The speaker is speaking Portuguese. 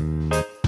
Música